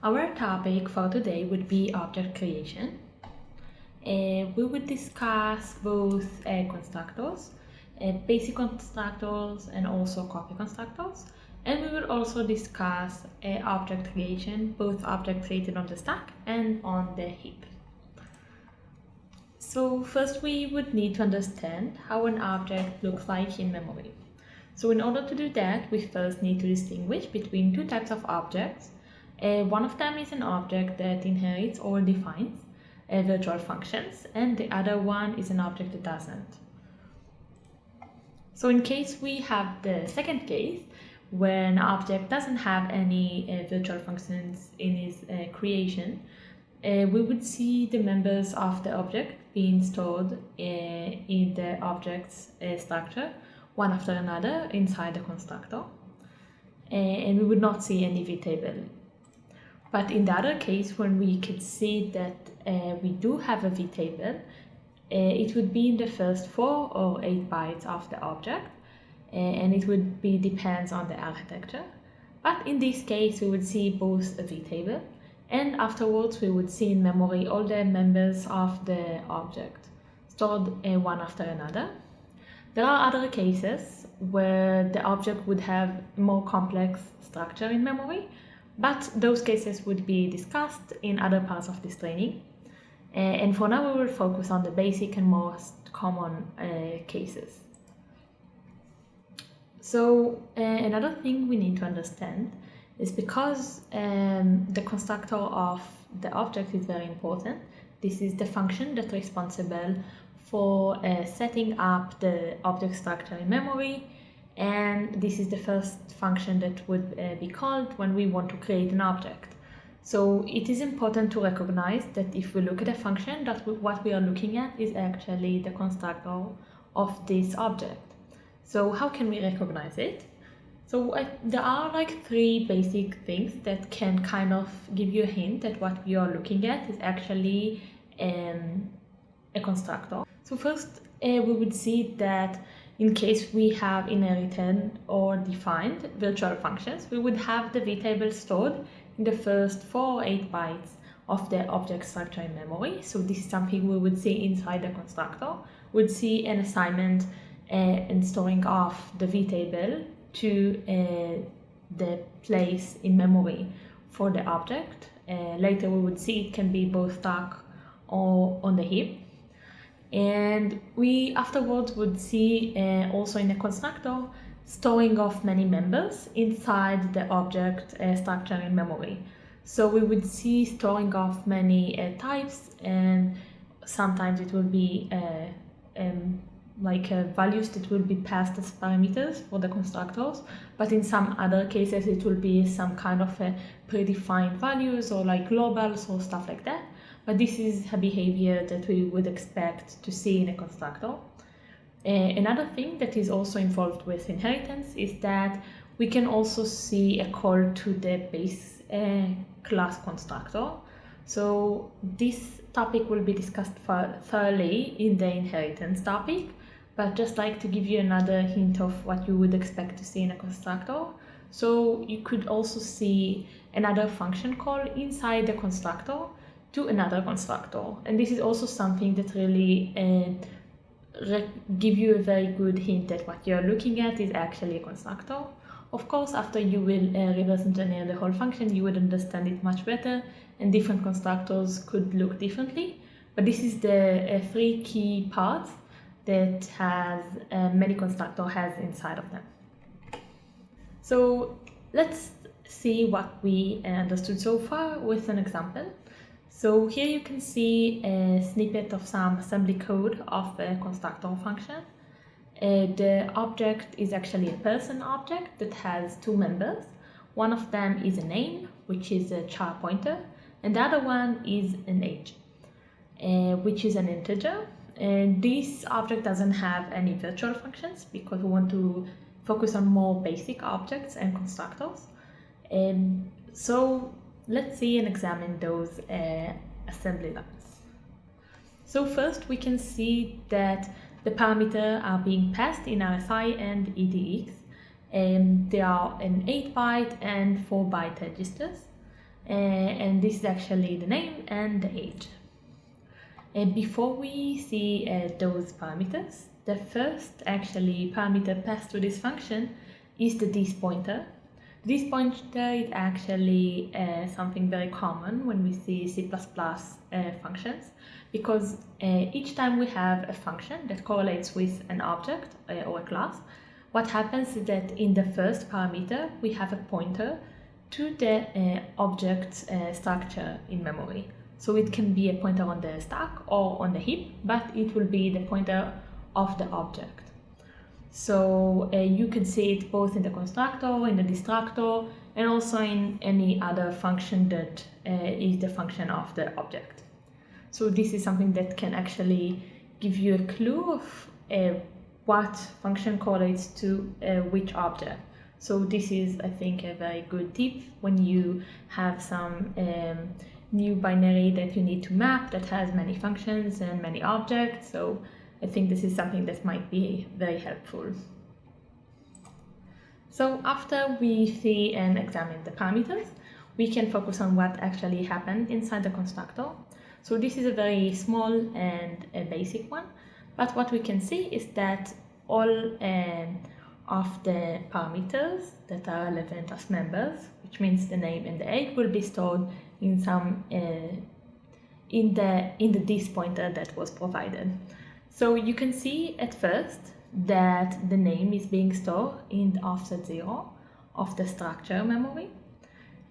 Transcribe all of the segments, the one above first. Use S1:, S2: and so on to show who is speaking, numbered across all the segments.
S1: Our topic for today would be object creation. Uh, we would discuss both uh, constructors, uh, basic constructors and also copy constructors. And we will also discuss uh, object creation, both objects created on the stack and on the heap. So first we would need to understand how an object looks like in memory. So in order to do that, we first need to distinguish between two types of objects uh, one of them is an object that inherits or defines uh, virtual functions and the other one is an object that doesn't. So in case we have the second case, when an object doesn't have any uh, virtual functions in its uh, creation, uh, we would see the members of the object being stored uh, in the object's structure, one after another inside the constructor. and we would not see any vtable but in the other case, when we can see that uh, we do have a vtable, uh, it would be in the first four or eight bytes of the object, uh, and it would be depends on the architecture. But in this case, we would see both a vtable, and afterwards we would see in memory all the members of the object stored uh, one after another. There are other cases where the object would have more complex structure in memory, but those cases would be discussed in other parts of this training. Uh, and for now, we will focus on the basic and most common uh, cases. So uh, another thing we need to understand is because um, the constructor of the object is very important, this is the function that's responsible for uh, setting up the object structure in memory and this is the first function that would uh, be called when we want to create an object. So it is important to recognize that if we look at a function, that what we are looking at is actually the constructor of this object. So how can we recognize it? So uh, there are like three basic things that can kind of give you a hint that what we are looking at is actually um, a constructor. So first uh, we would see that in case we have inherited or defined virtual functions, we would have the vtable stored in the first four or eight bytes of the object structure in memory. So this is something we would see inside the constructor. We'd see an assignment uh, and storing of the vtable to uh, the place in memory for the object. Uh, later we would see it can be both stack or on the heap and we afterwards would see uh, also in a constructor storing of many members inside the object uh, structure in memory. So we would see storing of many uh, types and sometimes it will be uh, um, like uh, values that will be passed as parameters for the constructors but in some other cases it will be some kind of uh, predefined values or like globals or stuff like that but this is a behavior that we would expect to see in a constructor. Uh, another thing that is also involved with inheritance is that we can also see a call to the base uh, class constructor. So this topic will be discussed thoroughly in the inheritance topic, but just like to give you another hint of what you would expect to see in a constructor. So you could also see another function call inside the constructor to another constructor. And this is also something that really uh, give you a very good hint that what you're looking at is actually a constructor. Of course, after you will uh, reverse engineer the whole function, you would understand it much better and different constructors could look differently. But this is the uh, three key parts that has uh, many constructor has inside of them. So let's see what we understood so far with an example. So here you can see a snippet of some assembly code of a constructor function. Uh, the object is actually a person object that has two members. One of them is a name, which is a char pointer, and the other one is an age, uh, which is an integer. And this object doesn't have any virtual functions because we want to focus on more basic objects and constructors. And so let's see and examine those uh, assembly lines. So first we can see that the parameters are being passed in RSI and EDX and they are an 8 byte and 4 byte registers. uh, and this is actually the name and the age. Uh, before we see uh, those parameters, the first actually parameter passed to this function is the this pointer. This pointer is actually uh, something very common when we see C++ uh, functions because uh, each time we have a function that correlates with an object uh, or a class, what happens is that in the first parameter we have a pointer to the uh, object uh, structure in memory. So it can be a pointer on the stack or on the heap, but it will be the pointer of the object. So uh, you can see it both in the constructor, in the destructor, and also in any other function that uh, is the function of the object. So this is something that can actually give you a clue of uh, what function correlates to uh, which object. So this is, I think, a very good tip when you have some um, new binary that you need to map that has many functions and many objects. So I think this is something that might be very helpful. So after we see and examine the parameters, we can focus on what actually happened inside the constructor. So this is a very small and a basic one, but what we can see is that all um, of the parameters that are relevant as members, which means the name and the age, will be stored in some uh, in the in the this pointer that was provided. So you can see at first that the name is being stored in the offset zero of the structure memory.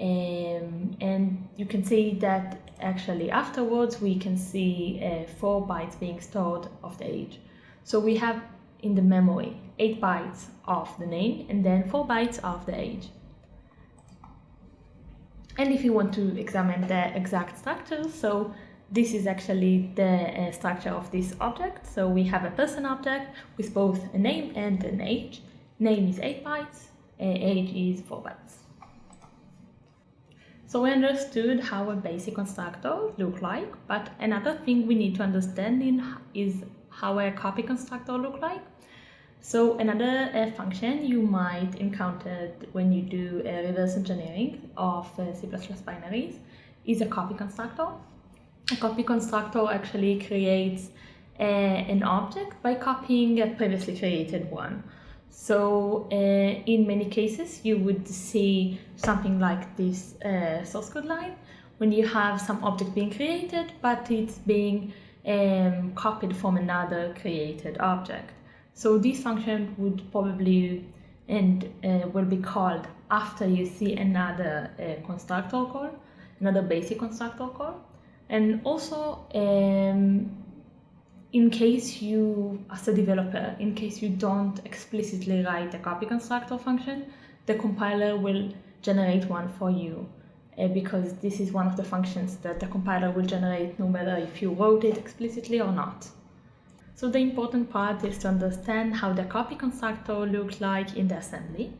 S1: Um, and you can see that actually afterwards we can see uh, four bytes being stored of the age. So we have in the memory 8 bytes of the name and then 4 bytes of the age. And if you want to examine the exact structure, so this is actually the uh, structure of this object. So we have a person object with both a name and an age. Name is 8 bytes, uh, age is 4 bytes. So we understood how a basic constructor look like, but another thing we need to understand in is how a copy constructor look like. So another uh, function you might encounter when you do uh, reverse engineering of uh, C++ binaries is a copy constructor. A copy constructor actually creates an object by copying a previously created one. So uh, in many cases you would see something like this uh, source code line when you have some object being created but it's being um, copied from another created object. So this function would probably and uh, will be called after you see another uh, constructor call, another basic constructor call. And also, um, in case you, as a developer, in case you don't explicitly write a copy constructor function, the compiler will generate one for you uh, because this is one of the functions that the compiler will generate no matter if you wrote it explicitly or not. So the important part is to understand how the copy constructor looks like in the assembly.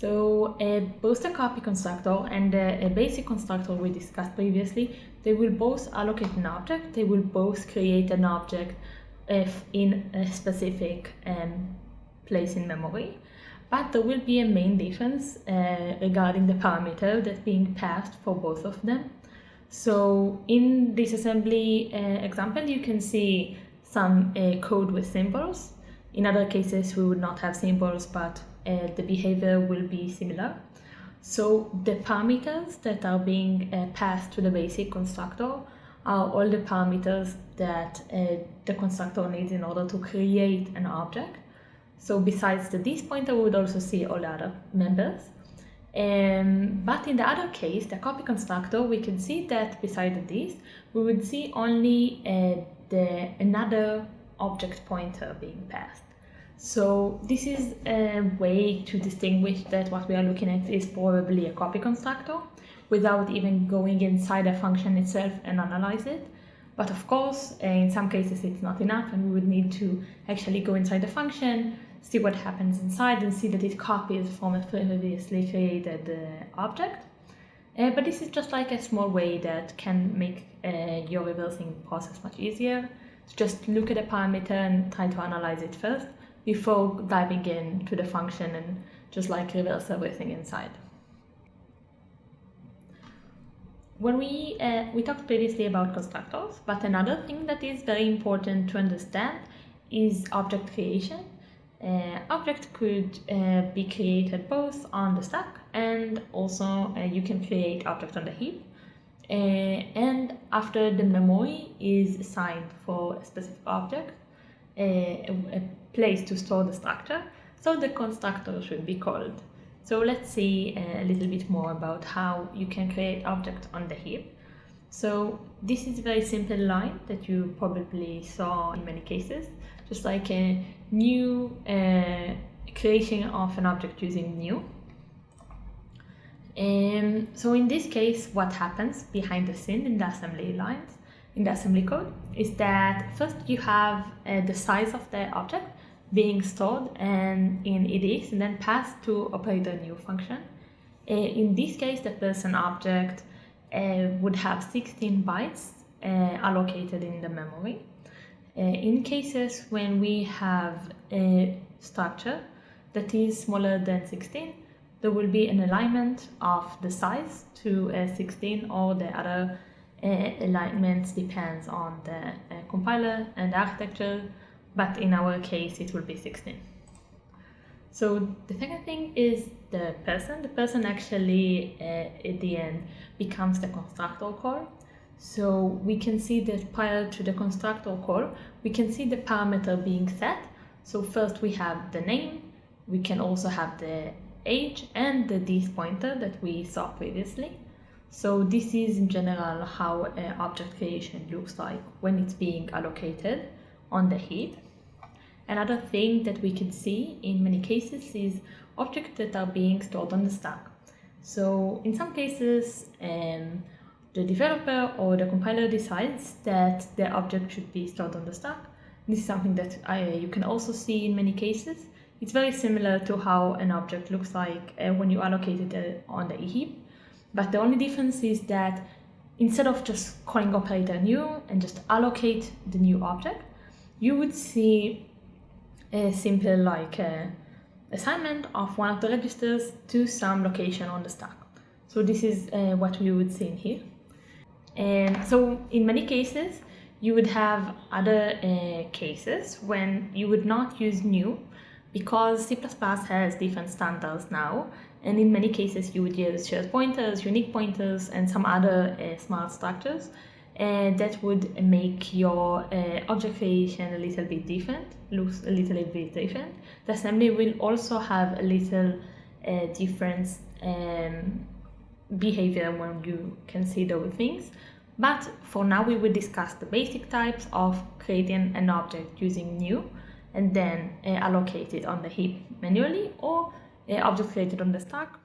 S1: So both the copy constructor and a basic constructor we discussed previously, they will both allocate an object, they will both create an object if in a specific um, place in memory but there will be a main difference uh, regarding the parameter that's being passed for both of them. So in this assembly uh, example, you can see some uh, code with symbols. In other cases, we would not have symbols, but uh, the behavior will be similar. So the parameters that are being uh, passed to the basic constructor are all the parameters that uh, the constructor needs in order to create an object. So besides the this pointer, we would also see all the other members. Um, but in the other case, the copy constructor, we can see that beside this, we would see only uh, the another object pointer being passed. So this is a way to distinguish that what we are looking at is probably a copy constructor without even going inside a function itself and analyze it. But of course, in some cases it's not enough and we would need to actually go inside the function, see what happens inside and see that it copies from a previously created uh, object. Uh, but this is just like a small way that can make uh, your reversing process much easier. So just look at a parameter and try to analyze it first before diving into the function and just like reverse everything inside. when we uh, we talked previously about constructors, but another thing that is very important to understand is object creation. Uh, object could uh, be created both on the stack and also uh, you can create object on the heap. Uh, and after the memory is assigned for a specific object, a, a place to store the structure, so the constructor should be called. So let's see a little bit more about how you can create objects on the heap. So this is a very simple line that you probably saw in many cases, just like a new uh, creation of an object using new. And um, so in this case, what happens behind the scene in the assembly lines, in the assembly code, is that first you have uh, the size of the object, being stored and in edx and then passed to operator new function. Uh, in this case, the person object uh, would have 16 bytes uh, allocated in the memory. Uh, in cases when we have a structure that is smaller than 16, there will be an alignment of the size to 16 or the other uh, alignments depends on the uh, compiler and architecture but in our case it will be 16. So the second thing is the person. The person actually uh, at the end becomes the constructor call. So we can see that prior to the constructor call, we can see the parameter being set. So first we have the name, we can also have the age and the this pointer that we saw previously. So this is in general how uh, object creation looks like when it's being allocated on the heap. Another thing that we can see in many cases is objects that are being stored on the stack. So in some cases, um, the developer or the compiler decides that the object should be stored on the stack. This is something that I, you can also see in many cases. It's very similar to how an object looks like uh, when you allocate it uh, on the heap. But the only difference is that instead of just calling operator new and just allocate the new object, you would see a simple like uh, assignment of one of the registers to some location on the stack. So this is uh, what we would see in here. And so in many cases, you would have other uh, cases when you would not use new because C++ has different standards now. And in many cases, you would use shared pointers, unique pointers, and some other uh, smart structures and that would make your uh, object creation a little bit different, looks a little bit different. The assembly will also have a little uh, different um, behavior when you consider things. But for now, we will discuss the basic types of creating an object using new and then uh, allocate it on the heap manually or uh, object created on the stack